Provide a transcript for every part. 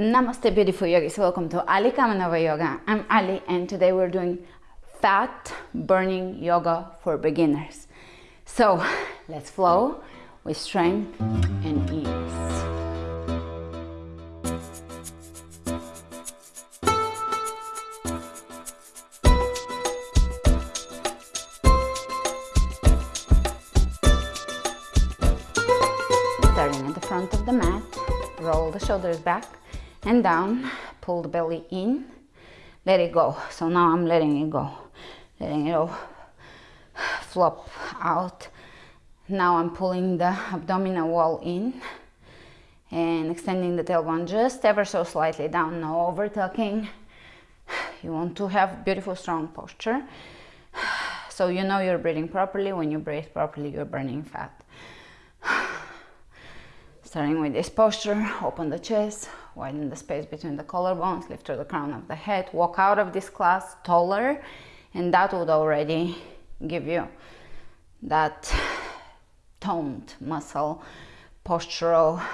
Namaste beautiful yogis, welcome to Ali Kamenova Yoga. I'm Ali and today we're doing fat burning yoga for beginners. So let's flow with strength and ease. Starting at the front of the mat, roll the shoulders back and down, pull the belly in, let it go. So now I'm letting it go, letting it all flop out. Now I'm pulling the abdominal wall in and extending the tailbone just ever so slightly down, no over tucking. You want to have beautiful strong posture. So you know you're breathing properly. When you breathe properly, you're burning fat. Starting with this posture, open the chest, widen the space between the collarbones, lift to the crown of the head, walk out of this class taller, and that would already give you that toned muscle postural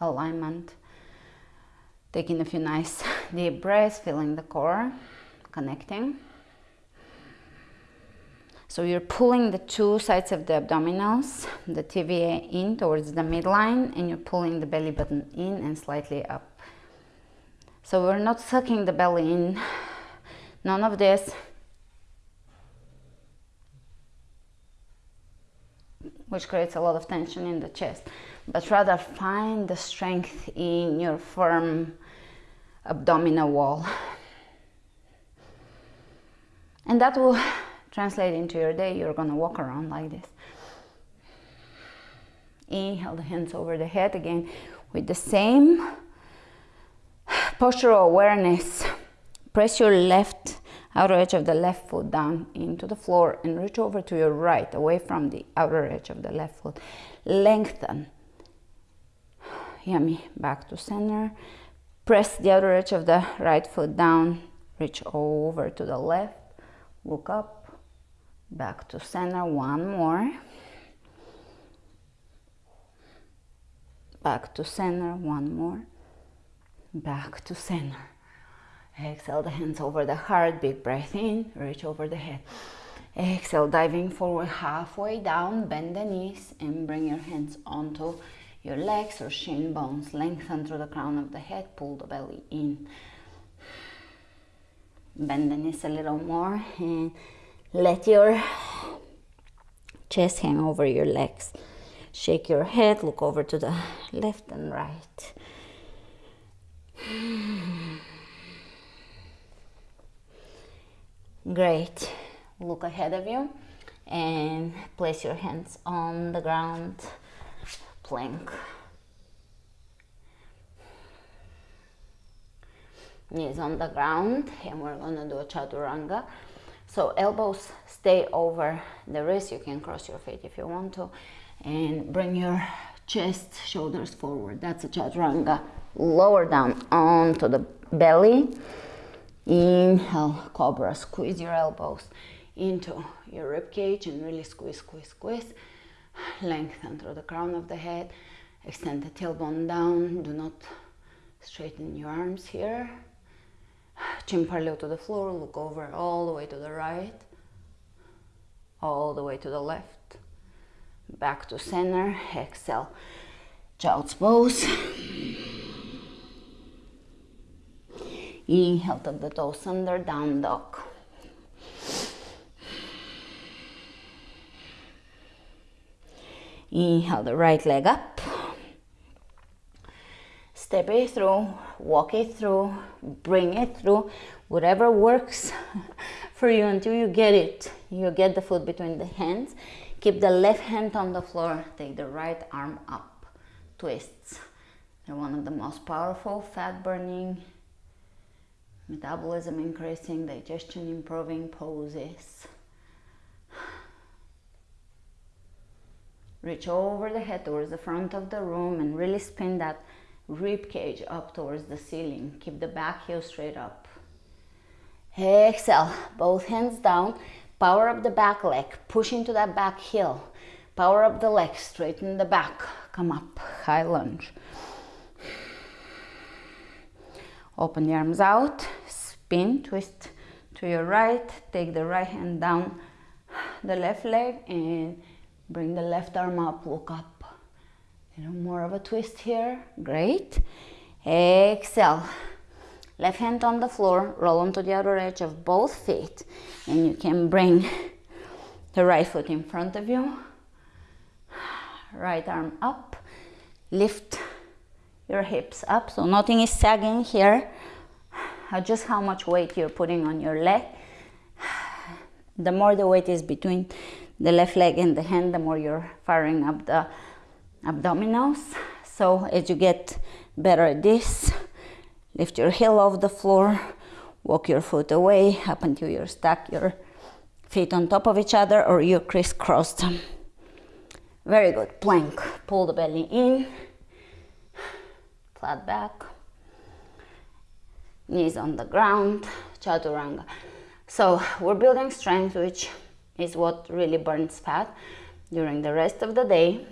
alignment. Taking a few nice deep breaths, feeling the core, connecting. So you're pulling the two sides of the abdominals, the TVA in towards the midline, and you're pulling the belly button in and slightly up. So we're not sucking the belly in, none of this. Which creates a lot of tension in the chest, but rather find the strength in your firm abdominal wall. And that will translate into your day, you're gonna walk around like this. Inhale the hands over the head again with the same postural awareness. Press your left outer edge of the left foot down into the floor and reach over to your right, away from the outer edge of the left foot. Lengthen. Yummy. Back to center. Press the outer edge of the right foot down. Reach over to the left. Look up back to center one more. Back to center one more. Back to center exhale the hands over the heart big breath in reach over the head. Exhale diving forward halfway down bend the knees and bring your hands onto your legs or shin bones. Lengthen through the crown of the head pull the belly in. Bend the knees a little more and let your chest hang over your legs. Shake your head, look over to the left and right. Great. Look ahead of you and place your hands on the ground, plank. Knees on the ground and we're gonna do a chaturanga. So elbows stay over the wrist. You can cross your feet if you want to. And bring your chest, shoulders forward. That's a chaturanga. Lower down onto the belly. Inhale, cobra. Squeeze your elbows into your rib cage and really squeeze, squeeze, squeeze. Lengthen through the crown of the head. Extend the tailbone down. Do not straighten your arms here. Chin parallel to the floor, look over all the way to the right, all the way to the left, back to center, exhale, child's pose. Inhale, tuck the toes under, down dog. Inhale the right leg up. Step it through, walk it through, bring it through, whatever works for you until you get it. You get the foot between the hands. Keep the left hand on the floor, take the right arm up. Twists. They're one of the most powerful fat burning, metabolism increasing, digestion improving poses. Reach over the head towards the front of the room and really spin that rib cage up towards the ceiling. Keep the back heel straight up. Exhale, both hands down. Power up the back leg, push into that back heel. Power up the leg, straighten the back, come up. high lunge. Open the arms out, spin, twist to your right, take the right hand down the left leg and bring the left arm up, look up. Little more of a twist here, great. Exhale. Left hand on the floor, roll onto the outer edge of both feet and you can bring the right foot in front of you. Right arm up, lift your hips up so nothing is sagging here. Just how much weight you're putting on your leg. The more the weight is between the left leg and the hand, the more you're firing up the abdominals. So as you get better at this, lift your heel off the floor, walk your foot away up until you're stuck your feet on top of each other or you crisscross them. Very good. Plank. Pull the belly in, flat back, knees on the ground, chaturanga. So we're building strength, which is what really burns fat during the rest of the day.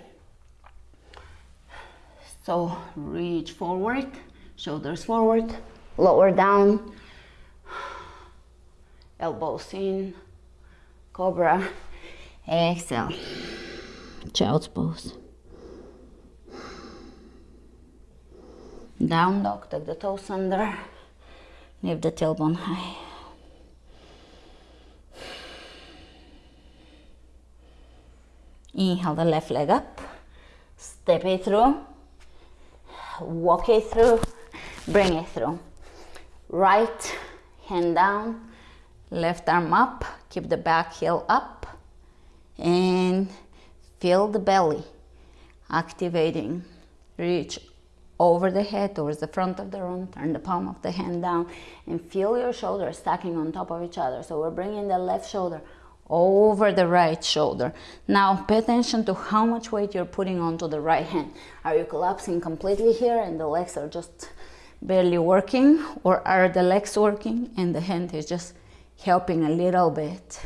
So reach forward, shoulders forward, lower down, elbows in, cobra, exhale, child's pose. Down dog, tuck the toes under, lift the tailbone high. Inhale the left leg up, step it through, walk it through, bring it through. Right hand down, left arm up, keep the back heel up, and feel the belly activating. Reach over the head towards the front of the room, turn the palm of the hand down, and feel your shoulders stacking on top of each other. So we're bringing the left shoulder over the right shoulder. Now pay attention to how much weight you're putting onto the right hand. Are you collapsing completely here and the legs are just barely working or are the legs working and the hand is just helping a little bit?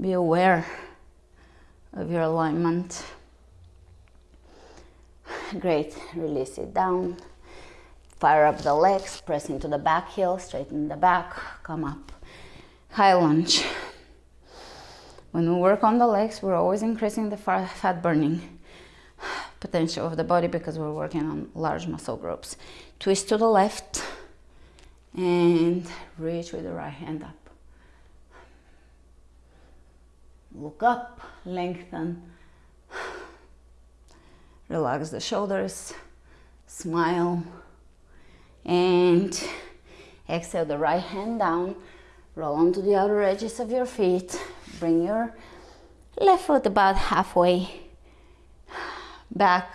Be aware of your alignment. Great, release it down. Fire up the legs, press into the back heel, straighten the back, come up. High lunge. When we work on the legs, we're always increasing the fat burning potential of the body because we're working on large muscle groups. Twist to the left and reach with the right hand up. Look up, lengthen, relax the shoulders, smile, and exhale the right hand down, roll onto the outer edges of your feet, bring your left foot about halfway back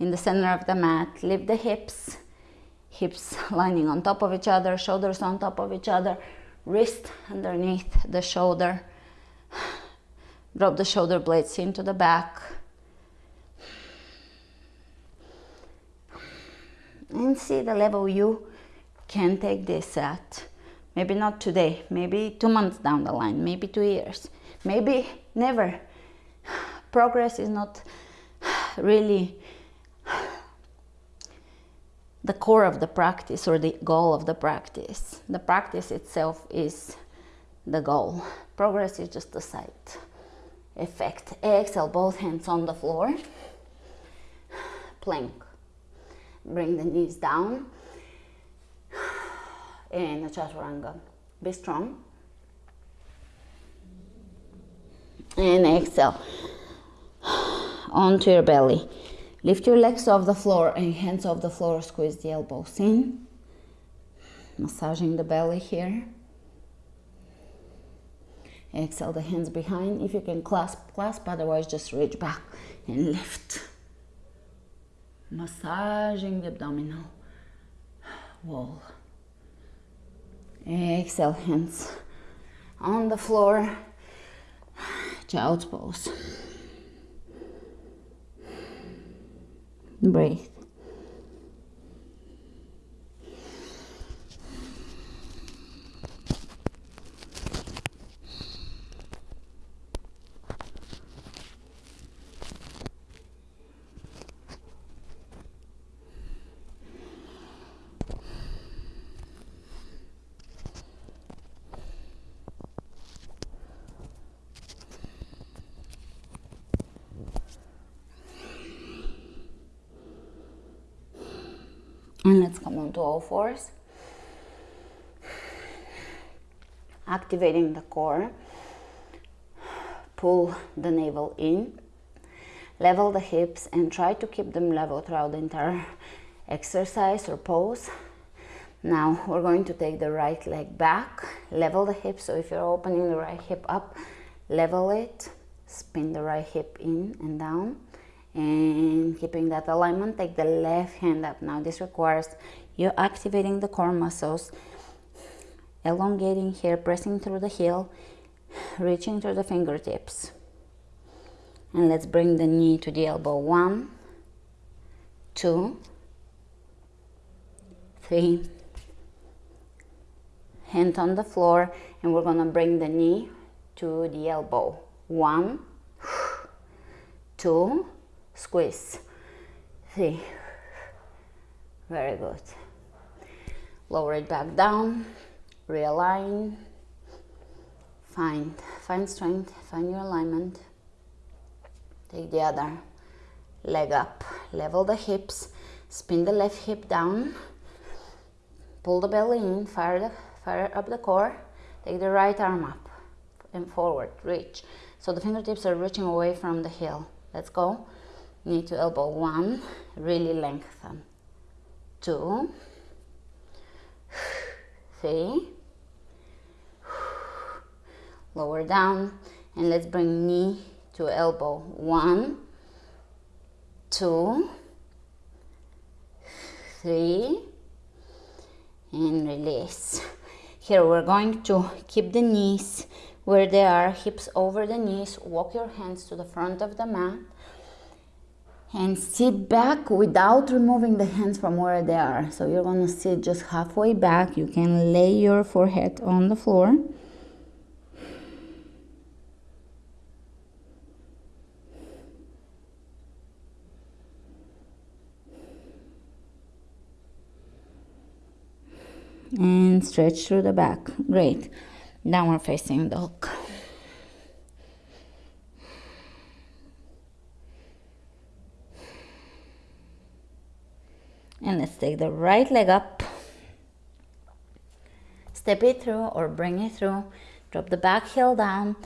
in the center of the mat. Lift the hips, hips lining on top of each other, shoulders on top of each other, wrist underneath the shoulder. Drop the shoulder blades into the back. And see the level you can take this at. Maybe not today, maybe two months down the line, maybe two years, maybe never. Progress is not really the core of the practice or the goal of the practice. The practice itself is the goal. Progress is just a side effect. Exhale, both hands on the floor. Plank. Bring the knees down in a chaturanga. Be strong. And exhale onto your belly. Lift your legs off the floor and hands off the floor. Squeeze the elbows in. Massaging the belly here. Exhale the hands behind. If you can clasp, clasp. Otherwise, just reach back and lift. Massaging the abdominal wall. Exhale, hands on the floor, child's pose. Breathe. And let's come on to all fours. Activating the core. Pull the navel in. Level the hips and try to keep them level throughout the entire exercise or pose. Now we're going to take the right leg back. Level the hip. So if you're opening the right hip up level it. Spin the right hip in and down and keeping that alignment take the left hand up. Now this requires you activating the core muscles elongating here pressing through the heel reaching through the fingertips. And let's bring the knee to the elbow. One two three. Hand on the floor and we're gonna bring the knee to the elbow. One two squeeze. Three very good. Lower it back down realign. Find find strength find your alignment. Take the other leg up. Level the hips spin the left hip down. Pull the belly in fire the fire up the core. Take the right arm up and forward reach. So the fingertips are reaching away from the heel. Let's go knee to elbow one really lengthen. Two. Three. Lower down and let's bring knee to elbow. One. Two. Three. And release. Here we're going to keep the knees where they are hips over the knees. Walk your hands to the front of the mat and sit back without removing the hands from where they are. So you're gonna sit just halfway back. You can lay your forehead on the floor. And stretch through the back. Great. Downward facing dog. And let's take the right leg up. Step it through or bring it through. Drop the back heel down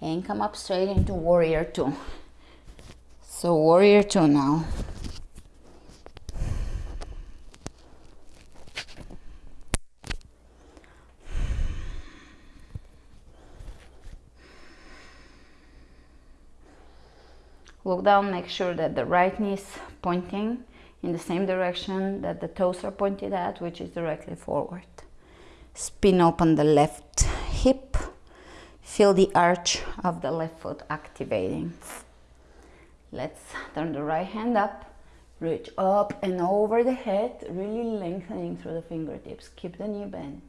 and come up straight into warrior two. So warrior two now. Look down make sure that the right knee is pointing in the same direction that the toes are pointed at, which is directly forward. Spin open the left hip. Feel the arch of the left foot activating. Let's turn the right hand up. Reach up and over the head, really lengthening through the fingertips. Keep the knee bent.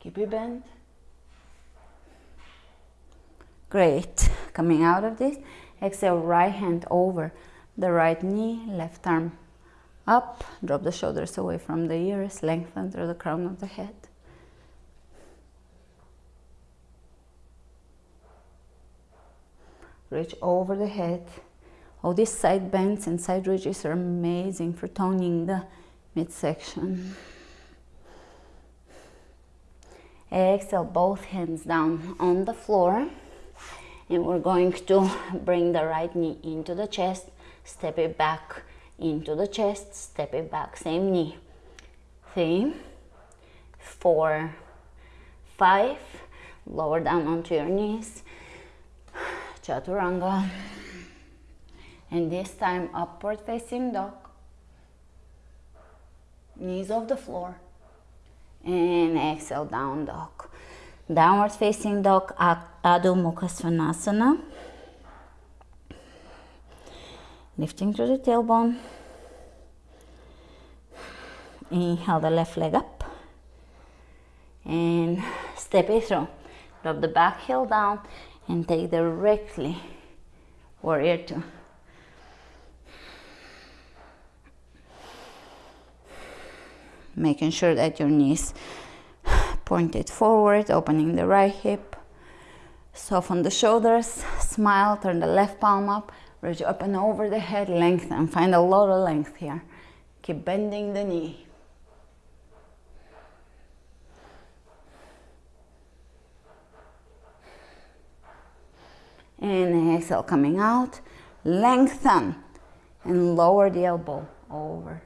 Keep it bent. Great. Coming out of this, exhale, right hand over the right knee, left arm up, drop the shoulders away from the ears, lengthen through the crown of the head. Reach over the head. All these side bends and side reaches are amazing for toning the midsection. Exhale, both hands down on the floor. And we're going to bring the right knee into the chest step it back into the chest, step it back, same knee. Three, four, five, lower down onto your knees, chaturanga. And this time upward facing dog, knees off the floor. And exhale, down dog. Downward facing dog, Adho Mukha Svanasana lifting through the tailbone. Inhale the left leg up and step it through. Drop the back heel down and take directly warrior two. Making sure that your knees pointed forward, opening the right hip. Soften the shoulders, smile, turn the left palm up, reach up and over the head, lengthen, find a lot of length here. Keep bending the knee. And exhale, coming out. Lengthen and lower the elbow over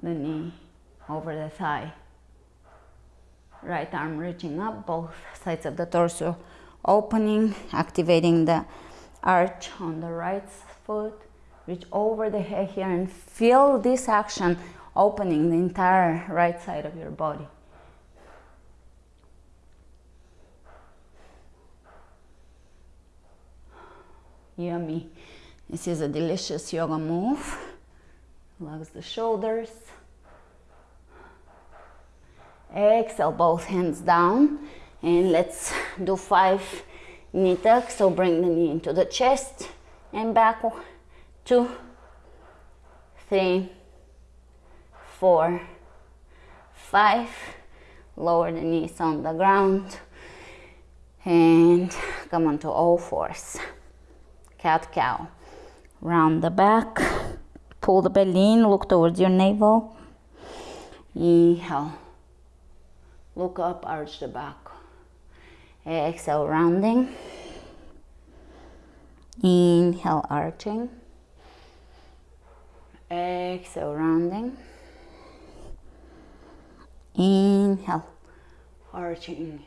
the knee, over the thigh. Right arm reaching up, both sides of the torso opening, activating the arch on the right foot. Reach over the head here and feel this action opening the entire right side of your body. Yummy. This is a delicious yoga move. Relax the shoulders. Exhale, both hands down. And let's do five knee tucks. So bring the knee into the chest and back. Two, three, four, five. Lower the knees on the ground. And come onto all fours cat cow. Round the back, pull the belly in, look towards your navel. Inhale. Look up, arch the back. Exhale, rounding. Inhale, arching. Exhale, rounding. Inhale, arching.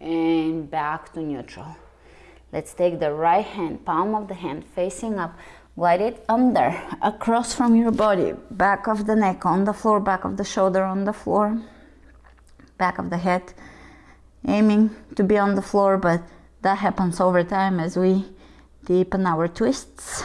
And back to neutral. Let's take the right hand, palm of the hand facing up, glide it under, across from your body, back of the neck on the floor, back of the shoulder on the floor, back of the head, aiming to be on the floor, but that happens over time as we deepen our twists.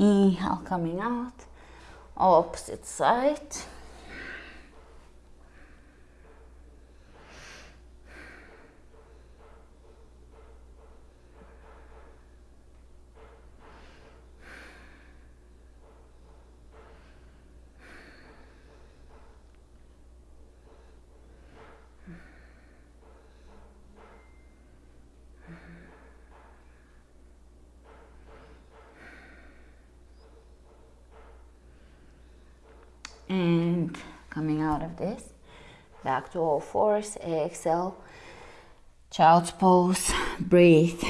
Inhale, coming out, opposite side. and coming out of this to all fours exhale child's pose breathe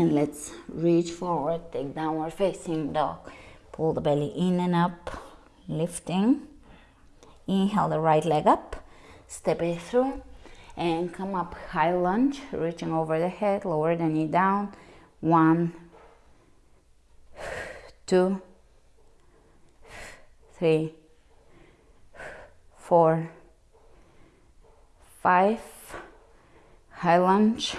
and let's reach forward take downward facing dog. Pull the belly in and up lifting. Inhale the right leg up step it through and come up. High lunge reaching over the head lower the knee down. One two three four five. High lunge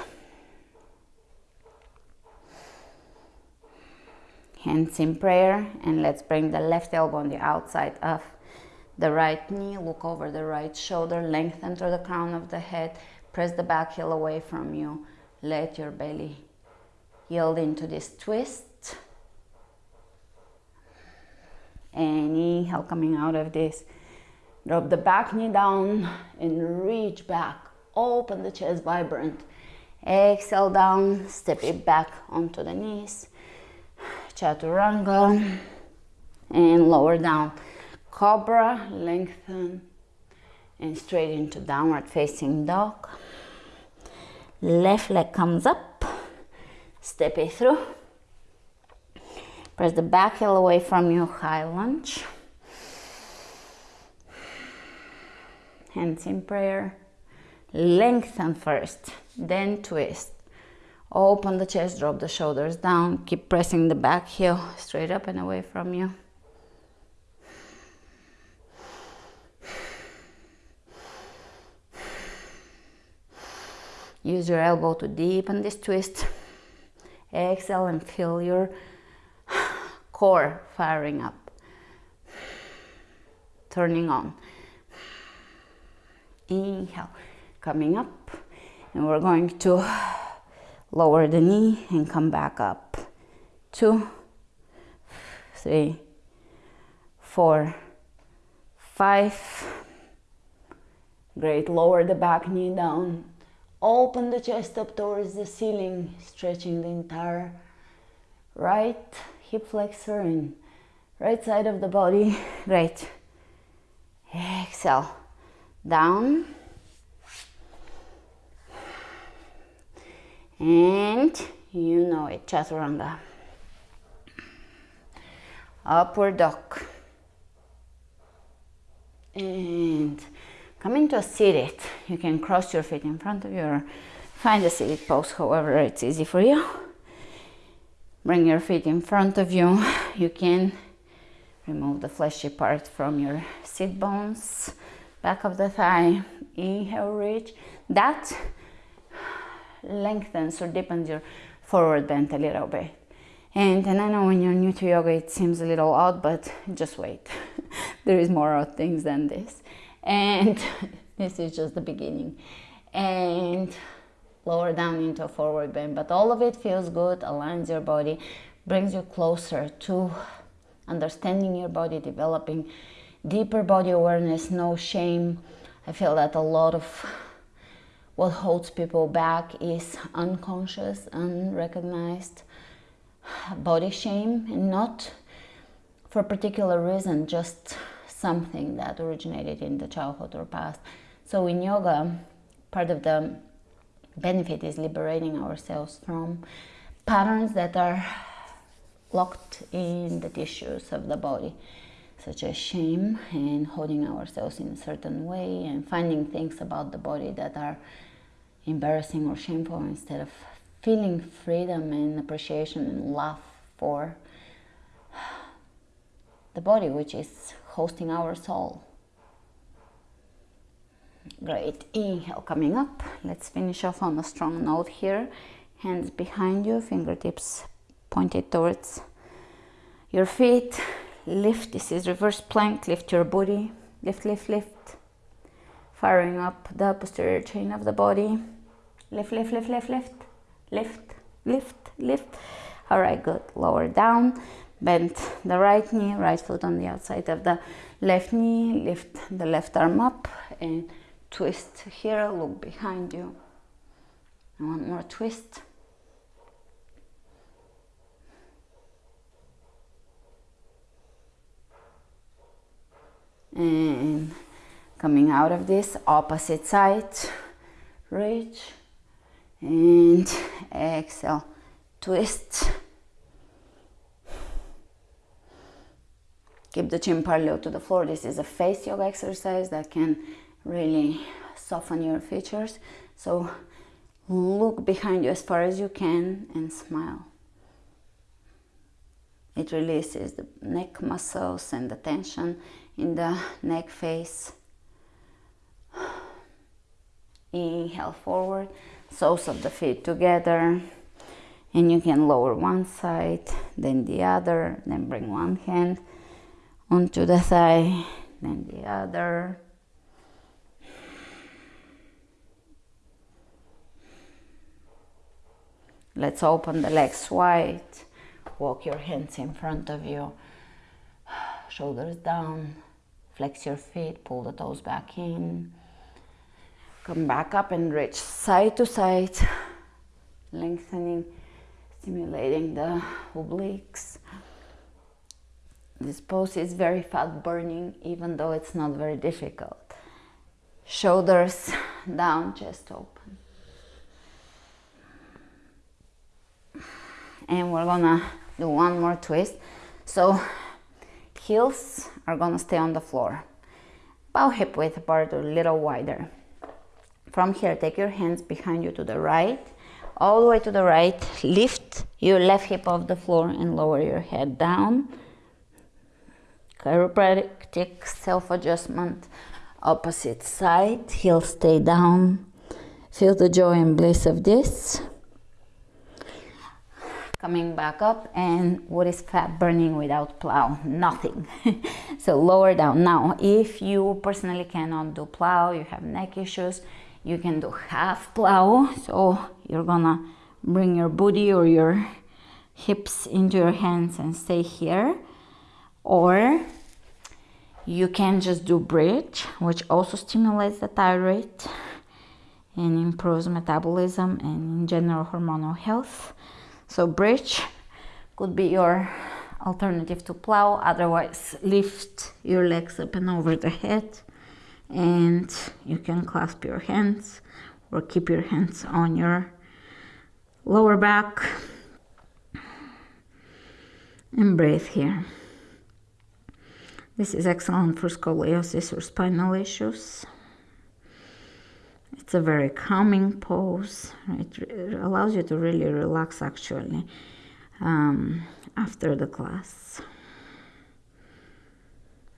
hands in prayer and let's bring the left elbow on the outside of the right knee look over the right shoulder lengthen through the crown of the head press the back heel away from you let your belly yield into this twist. And inhale coming out of this drop the back knee down and reach back open the chest vibrant. Exhale down step it back onto the knees chaturanga and lower down. Cobra lengthen and straight into downward facing dog. Left leg comes up step it through. Press the back heel away from you high lunge. Hands in prayer. Lengthen first then twist Open the chest, drop the shoulders down. Keep pressing the back heel straight up and away from you. Use your elbow to deepen this twist. Exhale and feel your core firing up. Turning on. Inhale, coming up. And we're going to lower the knee and come back up. Two, three, four, five. Great, lower the back knee down. Open the chest up towards the ceiling, stretching the entire right hip flexor and right side of the body. Great. Exhale, down. And you know it, chaturanga. Upward dog. And come into a seated. You can cross your feet in front of you find a seated pose, however it's easy for you. Bring your feet in front of you. You can remove the fleshy part from your sit bones, back of the thigh. Inhale, reach. That lengthens or deepens your forward bend a little bit. And, and I know when you're new to yoga, it seems a little odd, but just wait. there is more odd things than this. And this is just the beginning. And lower down into a forward bend, but all of it feels good, aligns your body, brings you closer to understanding your body, developing deeper body awareness, no shame. I feel that a lot of what holds people back is unconscious, unrecognized body shame, and not for a particular reason, just something that originated in the childhood or past. So in yoga, part of the benefit is liberating ourselves from patterns that are locked in the tissues of the body such as shame and holding ourselves in a certain way and finding things about the body that are embarrassing or shameful instead of feeling freedom and appreciation and love for the body which is hosting our soul. Great. Inhale coming up. Let's finish off on a strong note here. Hands behind you fingertips pointed towards your feet lift this is reverse plank lift your body lift lift lift. Firing up the posterior chain of the body. Lift lift lift lift lift. Lift lift lift. All right good. Lower down bend the right knee right foot on the outside of the left knee. Lift the left arm up and twist here. Look behind you. One more twist and coming out of this opposite side reach and exhale twist. Keep the chin parallel to the floor. This is a face yoga exercise that can really soften your features. So look behind you as far as you can and smile. It releases the neck muscles and the tension in the neck face. Inhale forward, soles of the feet together. And you can lower one side, then the other, then bring one hand onto the thigh, then the other. Let's open the legs wide. Walk your hands in front of you, shoulders down, Flex your feet, pull the toes back in. Come back up and reach side to side, lengthening, stimulating the obliques. This pose is very fat burning, even though it's not very difficult. Shoulders down, chest open. And we're gonna do one more twist. So heels are gonna stay on the floor. Bow hip width apart a little wider. From here, take your hands behind you to the right. all the way to the right lift your left hip off the floor and lower your head down chiropractic self-adjustment opposite side heel stay down feel the joy and bliss of this coming back up and what is fat burning without plow? Nothing. So lower down. Now if you personally cannot do plow you have neck issues you can do half plow so you're gonna bring your booty or your hips into your hands and stay here. Or you can just do bridge which also stimulates the thyroid and improves metabolism and in general hormonal health so bridge could be your alternative to plow otherwise lift your legs up and over the head and you can clasp your hands or keep your hands on your lower back. And breathe here. This is excellent for scoliosis or spinal issues it's a very calming pose. It allows you to really relax actually um, after the class.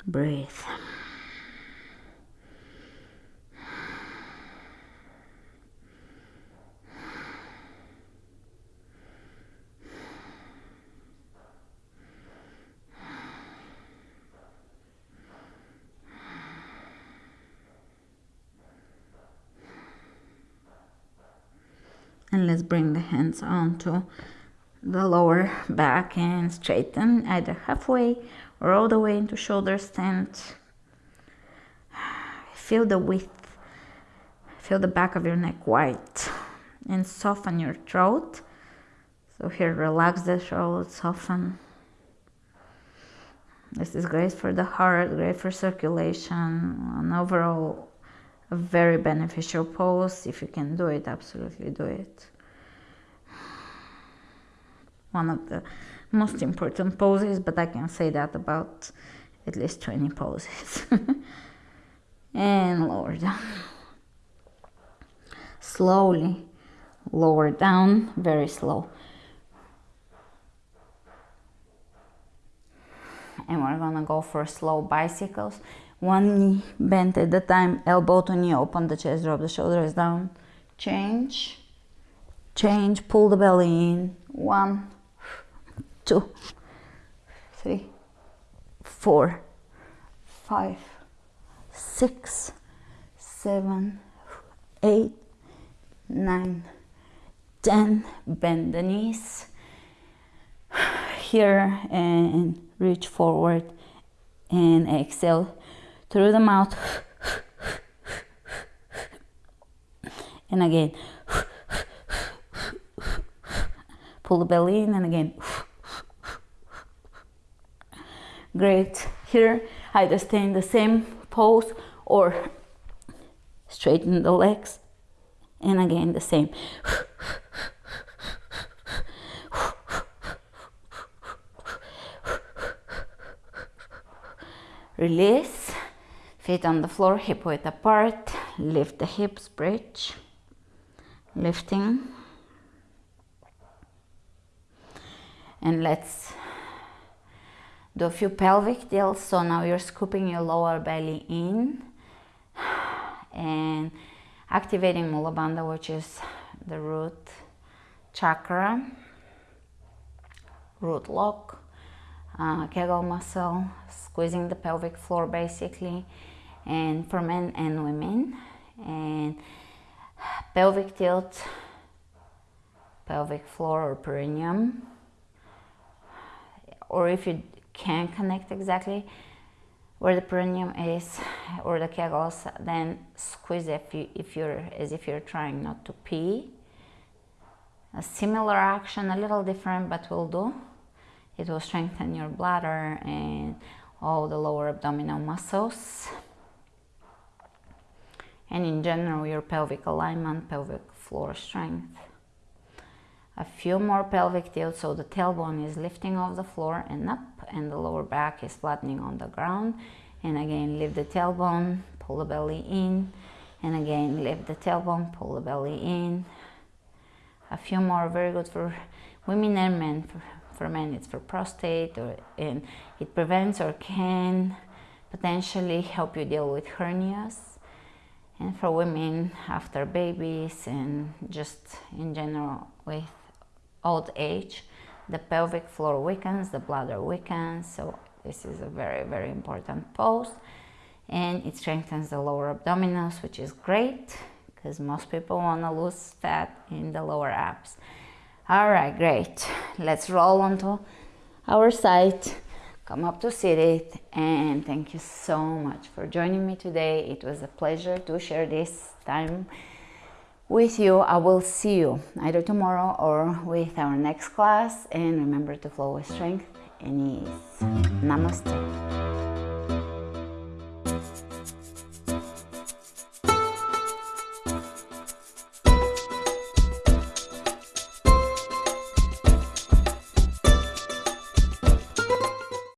Breathe. Let's bring the hands onto the lower back and straighten either halfway or all the way into shoulder stand feel the width feel the back of your neck wide and soften your throat so here relax the throat soften this is great for the heart great for circulation and overall a very beneficial pose. If you can do it, absolutely do it. One of the most important poses, but I can say that about at least 20 poses. and lower down. Slowly lower down, very slow. And we're gonna go for slow bicycles one knee bent at the time, elbow to knee, open the chest, drop the shoulders down, change, change, pull the belly in, one, two, three, four, five, six, seven, eight, nine, ten, bend the knees, here and reach forward and exhale through the mouth. And again. Pull the belly in and again great here either stay in the same pose or straighten the legs and again the same release Feet on the floor, hip width apart. Lift the hips, bridge. Lifting. And let's do a few pelvic tilts. So now you're scooping your lower belly in and activating Mula Bandha, which is the root chakra, root lock, uh, Kegel muscle, squeezing the pelvic floor basically and for men and women and pelvic tilt pelvic floor or perineum or if you can't connect exactly where the perineum is or the kegels then squeeze if you if you're as if you're trying not to pee. A similar action a little different but will do. It will strengthen your bladder and all the lower abdominal muscles. And in general your pelvic alignment, pelvic floor strength. A few more pelvic tilts so the tailbone is lifting off the floor and up and the lower back is flattening on the ground. And again, lift the tailbone, pull the belly in. And again, lift the tailbone, pull the belly in. a few more very good for women and men for, for men it's for prostate or and it prevents or can potentially help you deal with hernias and for women after babies and just in general with old age the pelvic floor weakens the bladder weakens so this is a very very important pose and it strengthens the lower abdominals which is great because most people want to lose fat in the lower abs. All right great. Let's roll onto our side come up to seated and thank you so much for joining me today. It was a pleasure to share this time with you i will see you either tomorrow or with our next class. And remember to flow with strength and ease. Namaste